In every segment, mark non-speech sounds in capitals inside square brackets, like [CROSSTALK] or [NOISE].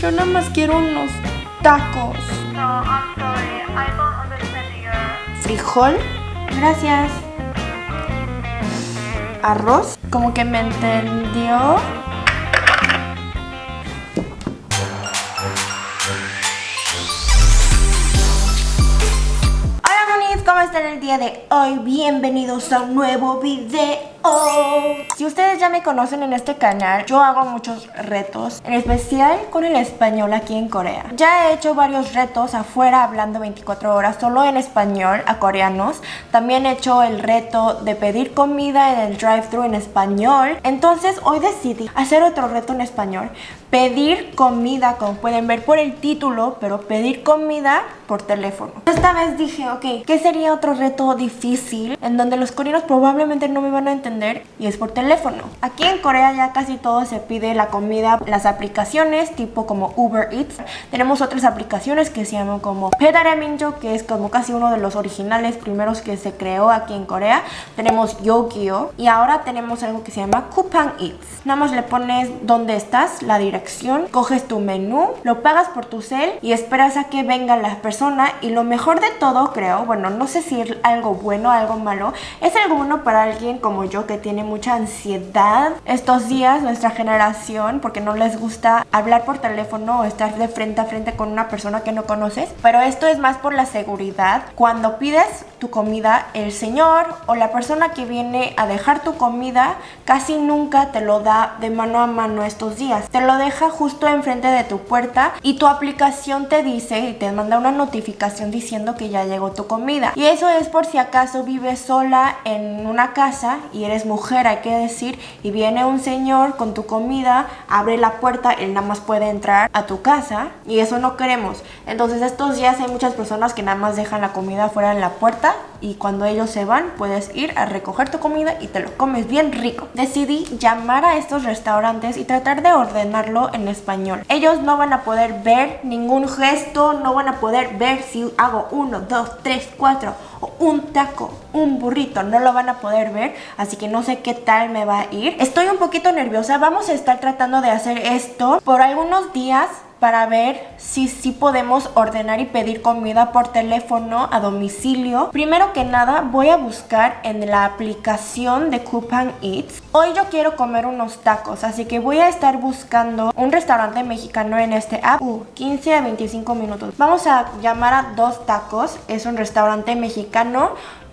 Yo nada más quiero unos tacos. So I'm sorry, I don't understand your. Frijol. Gracias. Arroz. Como que me entendió. Hola monis, ¿cómo están el día de hoy? Bienvenidos a un nuevo video. Si ustedes ya me conocen en este canal, yo hago muchos retos, en especial con el español aquí en Corea. Ya he hecho varios retos afuera hablando 24 horas solo en español a coreanos. También he hecho el reto de pedir comida en el drive-thru en español. Entonces hoy decidí hacer otro reto en español. Pedir comida, como pueden ver por el título, pero pedir comida por teléfono. Esta vez dije, ok, ¿qué sería otro reto difícil en donde los coreanos probablemente no me van a entender? Y es por teléfono. Aquí en Corea ya casi todo se pide la comida, las aplicaciones tipo como Uber Eats. Tenemos otras aplicaciones que se llaman como Pedaraminjo, que es como casi uno de los originales primeros que se creó aquí en Corea. Tenemos Yogyo y ahora tenemos algo que se llama Coupang Eats. Nada más le pones dónde estás, la dirección, coges tu menú, lo pagas por tu cel y esperas a que venga la persona y lo mejor de todo creo, bueno no sé si es algo bueno algo malo, es algo bueno para alguien como yo que tiene mucha ansiedad estos días, nuestra generación, porque no les gusta hablar por teléfono o estar de frente a frente con una persona que no conoces. Pero esto es más por la seguridad. Cuando pides tu comida, el señor o la persona que viene a dejar tu comida casi nunca te lo da de mano a mano estos días. Te lo deja justo enfrente de tu puerta y tu aplicación te dice y te manda una notificación diciendo que ya llegó tu comida. Y eso es por si acaso vives sola en una casa y eres mujer, hay que decir, y viene un señor con tu comida, abre la puerta, él nada más puede entrar a tu casa y eso no queremos. Entonces estos días hay muchas personas que nada más dejan la comida fuera de la puerta y cuando ellos se van puedes ir a recoger tu comida y te lo comes bien rico. Decidí llamar a estos restaurantes y tratar de ordenarlo en español. Ellos no van a poder ver ningún gesto, no van a poder ver si hago uno, dos, tres, cuatro o un taco, un burrito, no lo van a poder ver, así que no sé qué tal me va a ir. Estoy un poquito nerviosa, vamos a estar tratando de hacer esto por algunos días para ver si sí podemos ordenar y pedir comida por teléfono a domicilio. Primero que nada voy a buscar en la aplicación de Coupang Eats. Hoy yo quiero comer unos tacos, así que voy a estar buscando un restaurante mexicano en este app. 15 a 25 minutos. Vamos a llamar a dos tacos. Es un restaurante mexicano.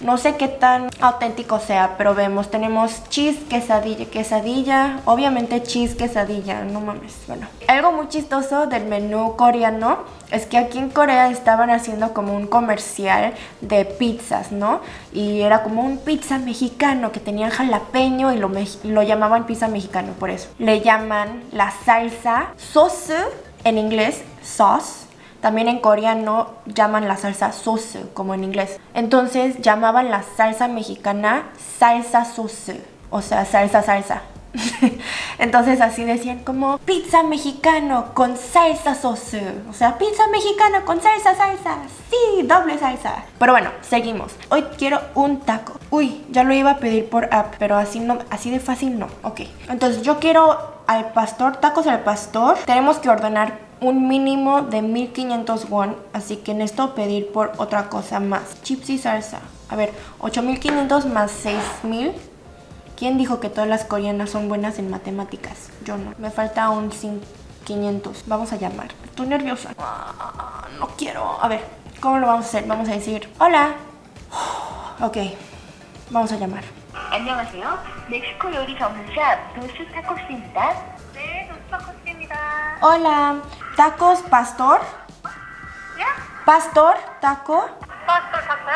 No sé qué tan auténtico sea, pero vemos, tenemos cheese, quesadilla, quesadilla, obviamente cheese, quesadilla, no mames, bueno. Algo muy chistoso del menú coreano es que aquí en Corea estaban haciendo como un comercial de pizzas, ¿no? Y era como un pizza mexicano que tenían jalapeño y lo, lo llamaban pizza mexicano por eso. Le llaman la salsa sauce, en inglés sauce, también en coreano llaman la salsa sauce, como en inglés. Entonces llamaban la salsa mexicana salsa sauce, o sea, salsa salsa. [LAUGHS] Entonces así decían como pizza mexicano con salsa sauce. O sea, pizza mexicana con salsa salsa. Sí, doble salsa. Pero bueno, seguimos. Hoy quiero un taco. Uy, ya lo iba a pedir por app, pero así no, así de fácil no. Ok. Entonces yo quiero al pastor, tacos al pastor. Tenemos que ordenar un mínimo de 1500 won, así que necesito pedir por otra cosa más. Chips y salsa. A ver, 8500 más 6000. ¿Quién dijo que todas las coreanas son buenas en matemáticas? Yo no. Me falta un 500. Vamos a llamar. Estoy nerviosa. Ah, no quiero. A ver, ¿cómo lo vamos a hacer? Vamos a decir, hola. [SIGHS] Ok, vamos a llamar. 안녕하세요. 멕시코 요리 전문샵 도스 타코스입니다. 네, 도스 타코스입니다. Hola, Tacos pastor. Pastor, taco. Pastor taco.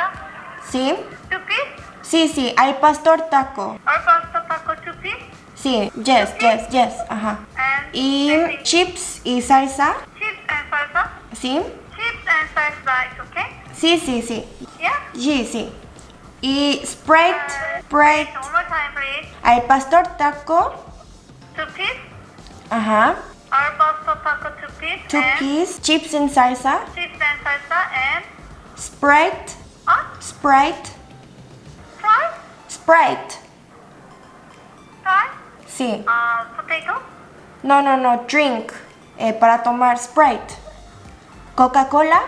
Sí. Chupi. Sí, sí, al pastor taco. Al pastor taco chupi. Sí, yes, chupi. yes, yes, ajá. And y and chips y salsa. Chips and salsa. Sí. Chips and salsa, ¿es okay? Sí, sí, sí. Yeah. Sí, sí. Y Sprite, uh, Sprite. One more time, please. Pastor taco. Chupi. Ajá. Al pastor taco biscuits, Tukis, and chips and salsa, chips and salsa, and Sprite, uh? Sprite, Sprite, Sprite. Sprite? Sí. Uh, potato? No, no, no, drink, eh, para tomar Sprite. Coca-Cola?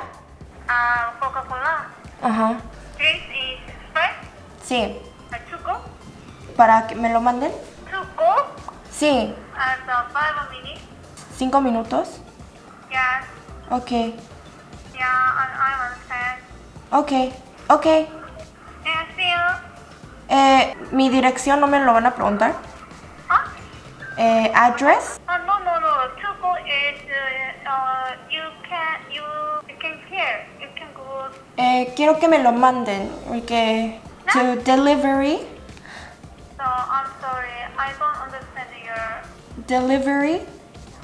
Uh, Coca-Cola. Ajá. Drink is Sprite? Sí. ¿Chuco? ¿Para que me lo manden? ¿Chuco? Sí. Hasta 5 minutos. ¿Cinco minutos? Yes. Ok. Yeah, I, I understand. Ok. Ok. Yeah, see you. Eh, mi dirección no me lo van a preguntar. Huh? Eh, address. Uh, no, no, no. Tugo is uh, uh, you can you you can hear you can go. Eh, quiero que me lo manden. Porque to delivery. So I'm sorry, I don't understand your. Delivery.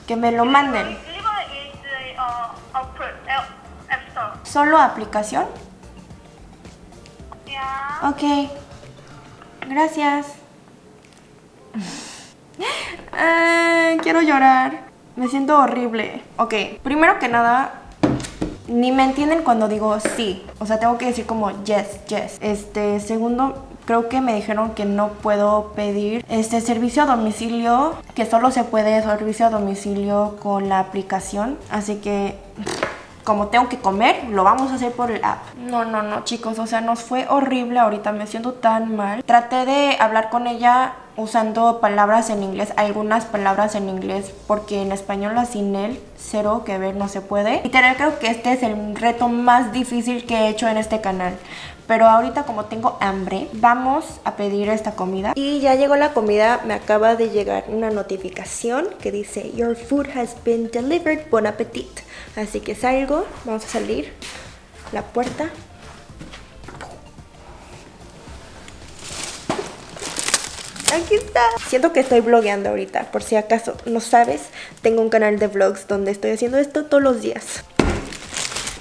Que me lo manden. Solo aplicación. Yeah. Ok. Gracias. Ah, [LAUGHS] quiero llorar. Me siento horrible. Ok, primero que nada, ni me entienden cuando digo sí. O sea, tengo que decir como yes, yes. Este, segundo, creo que me dijeron que no puedo pedir este servicio a domicilio, que solo se puede servicio a domicilio con la aplicación. Así que como tengo que comer, lo vamos a hacer por el app. No, no, no, chicos, o sea, nos fue horrible ahorita, me siento tan mal. Traté de hablar con ella usando palabras en inglés, algunas palabras en inglés, porque en español sin él, cero que ver, no se puede. Y creo que este es el reto más difícil que he hecho en este canal. Pero ahorita como tengo hambre, vamos a pedir esta comida. Y ya llegó la comida, me acaba de llegar una notificación que dice Your food has been delivered, bon appetit. Así que salgo, vamos a salir la puerta. Aquí está. Siento que estoy blogueando ahorita, por si acaso no sabes, tengo un canal de vlogs donde estoy haciendo esto todos los días.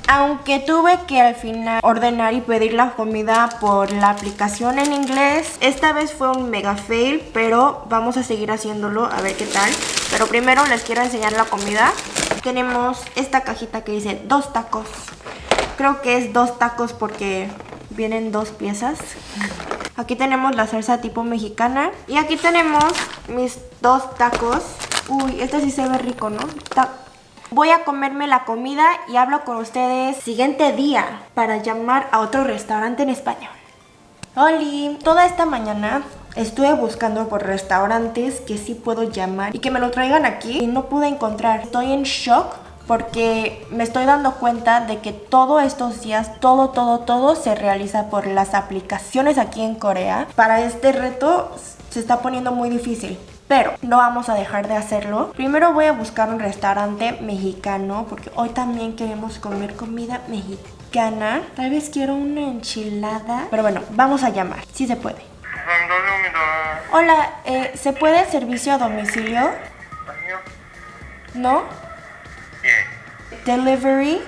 Aunque tuve que al final ordenar y pedir la comida por la aplicación en inglés, esta vez fue un mega fail, pero vamos a seguir haciéndolo a ver qué tal. Pero primero les quiero enseñar la comida. Tenemos esta cajita que dice dos tacos. Creo que es dos tacos porque vienen dos piezas. Aquí tenemos la salsa tipo mexicana. Y aquí tenemos mis dos tacos. Uy, este sí se ve rico, ¿no? Voy a comerme la comida y hablo con ustedes siguiente día para llamar a otro restaurante en español. Oli, toda esta mañana estuve buscando por restaurantes que sí puedo llamar y que me lo traigan aquí y no pude encontrar. Estoy en shock porque me estoy dando cuenta de que todos estos días, todo, todo, todo se realiza por las aplicaciones aquí en Corea. Para este reto se está poniendo muy difícil. Pero no vamos a dejar de hacerlo. Primero voy a buscar un restaurante mexicano porque hoy también queremos comer comida mexicana mexicana. Tal vez quiero una enchilada. Pero bueno, vamos a llamar. Sí se puede. Hola, eh, ¿se puede servicio a domicilio? ¿No? Delivery?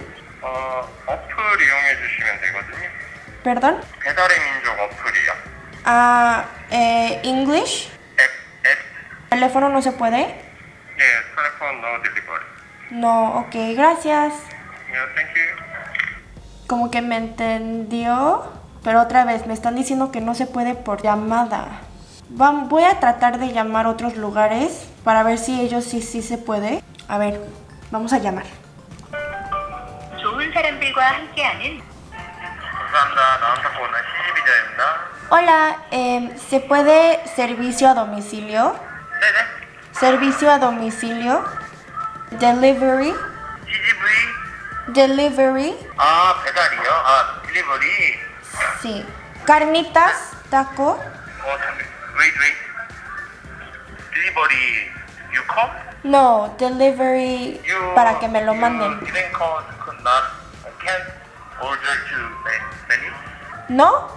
¿Perdón? Ah, eh, English? ¿Teléfono no se puede? No, ok, gracias. Yeah, thank you como que me entendió, pero otra vez me están diciendo que no se puede por llamada. Voy a tratar de llamar otros lugares para ver si ellos sí, sí se puede. A ver, vamos a llamar. Hola, em, ¿se puede servicio a domicilio? Servicio a domicilio. Delivery. Delivery. CGV. Delivery. 아, 배달이요? 아, 딜리버리. Sí. Carnitas, taco. 어, 잠깐. Wait, wait. 딜리버리. You come? No, delivery You, para que me lo manden. You didn't call, could not, can't order to menu? ¿No?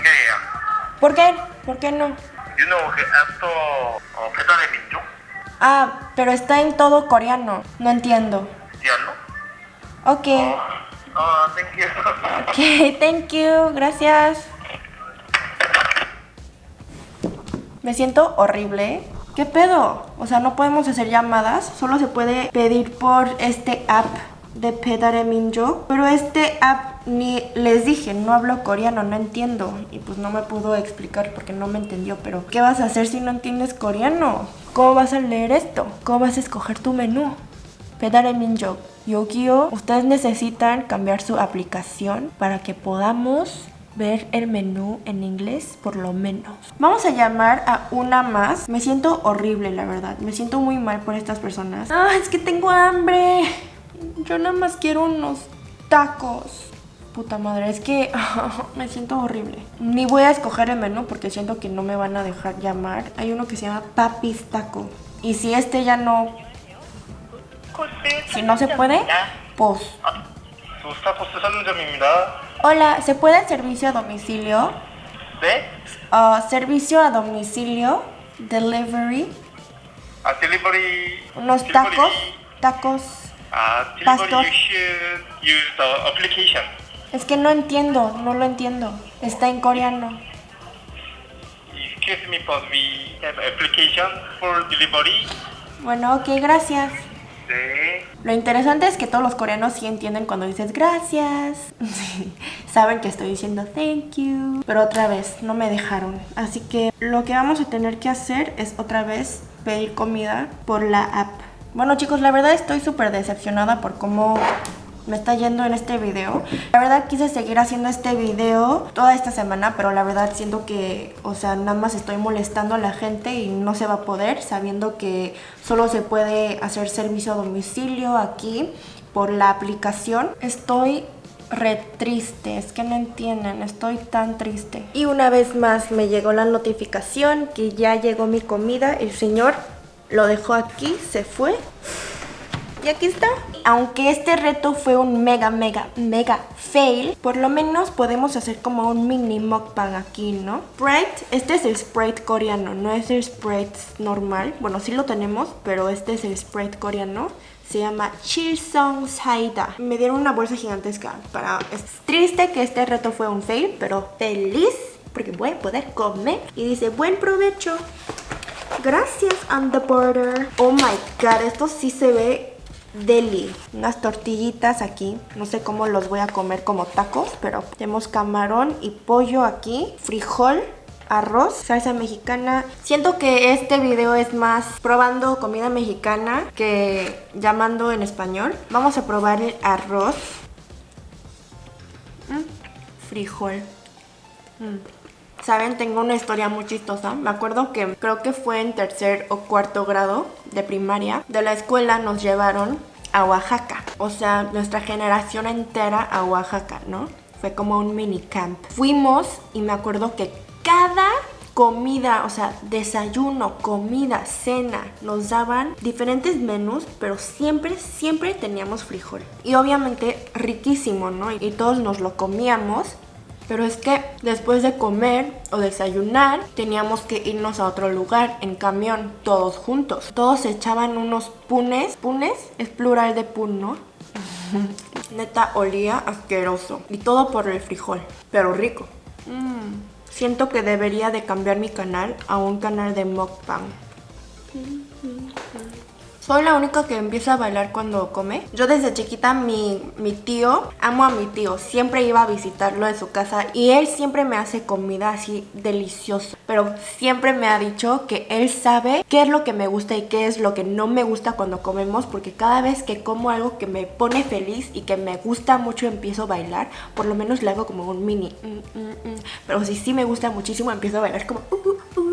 예, 예. ¿Por qué? ¿Por qué no? You know 그 앱스토어 어, 배달의 민족? Ah, pero está en todo coreano. No entiendo. Okay. Oh, oh, thank you. [LAUGHS] Okay, thank you. Gracias. Me siento horrible. ¿eh? ¿Qué pedo? O sea, no podemos hacer llamadas. Solo se puede pedir por este app de Pedare Minjo. Pero este app ni les dije, no hablo coreano, no entiendo. Y pues no me pudo explicar porque no me entendió. Pero, ¿qué vas a hacer si no entiendes coreano? ¿Cómo vas a leer esto? ¿Cómo vas a escoger tu menú? Pedare Minjo, Yogio, ustedes necesitan cambiar su aplicación para que podamos ver el menú en inglés por lo menos. Vamos a llamar a una más. Me siento horrible, la verdad. Me siento muy mal por estas personas. ¡Ah, es que tengo hambre! Yo nada más quiero unos tacos. Puta madre, es que [LAUGHS] me siento horrible. Ni voy a escoger el menú porque siento que no me van a dejar llamar. Hay uno que se llama Papis Taco. Y si este ya no... Si no se puede, pues... pues Hola, ¿se puede el servicio a domicilio? ¿De? Uh, servicio a domicilio, delivery. A delivery. Unos tacos, tacos. A delivery you use the application. Es que no entiendo, no lo entiendo. Está en coreano. Excuse me, but we have application for delivery. Bueno, ok, gracias. 네. Lo interesante es que todos los coreanos sí entienden cuando dices gracias. [LAUGHS] Saben que estoy diciendo thank you. Pero otra vez, no me dejaron. Así que lo que vamos a tener que hacer es otra vez pedir comida por la app. Bueno chicos, la verdad estoy súper decepcionada por cómo me está yendo en este video. La verdad quise seguir haciendo este video toda esta semana, pero la verdad siento que, o sea, nada más estoy molestando a la gente y no se va a poder, sabiendo que solo se puede hacer servicio a domicilio aquí por la aplicación. Estoy re triste, es que no entienden, estoy tan triste. Y una vez más me llegó la notificación que ya llegó mi comida, el señor lo dejó aquí, se fue aquí está. Aunque este reto fue un mega, mega, mega fail, por lo menos podemos hacer como un mini mukbang aquí, ¿no? Sprite, este es el Sprite coreano, no es el Sprite normal. Bueno, sí lo tenemos, pero este es el Sprite coreano. Se llama Chilsong Saida. Me dieron una bolsa gigantesca para... Es triste que este reto fue un fail, pero feliz porque voy a poder comer. Y dice, buen provecho. Gracias, on the border. Oh my god, esto sí se ve deli. Unas tortillitas aquí. No sé cómo los voy a comer como tacos, pero tenemos camarón y pollo aquí. Frijol. Arroz, salsa mexicana. Siento que este video es más probando comida mexicana que llamando en español. Vamos a probar el arroz. Mm, Frijol. Mm. Saben, tengo una historia muy chistosa. Me acuerdo que creo que fue en tercer o cuarto grado de primaria. De la escuela nos llevaron a Oaxaca. O sea, nuestra generación entera a Oaxaca, ¿no? Fue como un mini camp. Fuimos y me acuerdo que cada comida, o sea, desayuno, comida, cena, nos daban diferentes menús, pero siempre, siempre teníamos frijol. Y obviamente riquísimo, ¿no? Y todos nos lo comíamos. Pero es que después de comer o desayunar teníamos que irnos a otro lugar en camión, todos juntos. Todos se echaban unos punes. Punes es plural de pun, ¿no? [LAUGHS] Neta olía asqueroso. Y todo por el frijol, pero rico. Mm. Siento que debería de cambiar mi canal a un canal de mukbang. Soy la única que empieza a bailar cuando come. Yo desde chiquita, mi, mi tío, amo a mi tío. Siempre iba a visitarlo en su casa y él siempre me hace comida así deliciosa. Pero siempre me ha dicho que él sabe qué es lo que me gusta y qué es lo que no me gusta cuando comemos. Porque cada vez que como algo que me pone feliz y que me gusta mucho empiezo a bailar. Por lo menos le hago como un mini. mm, mm, mm. Pero si sí me gusta muchísimo empiezo a bailar como... uh, uh, uh.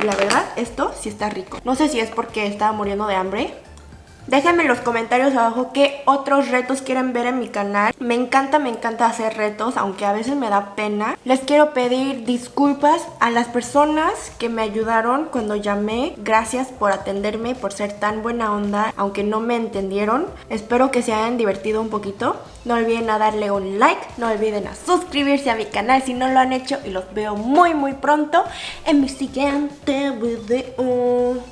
Y la verdad, esto sí está rico. No sé si es porque estaba muriendo de hambre. Déjenme en los comentarios abajo qué otros retos quieren ver en mi canal. Me encanta, me encanta hacer retos, aunque a veces me da pena. Les quiero pedir disculpas a las personas que me ayudaron cuando llamé. Gracias por atenderme, por ser tan buena onda, aunque no me entendieron. Espero que se hayan divertido un poquito. No olviden a darle un like, no olviden a suscribirse a mi canal si no lo han hecho y los veo muy muy pronto en mi siguiente video.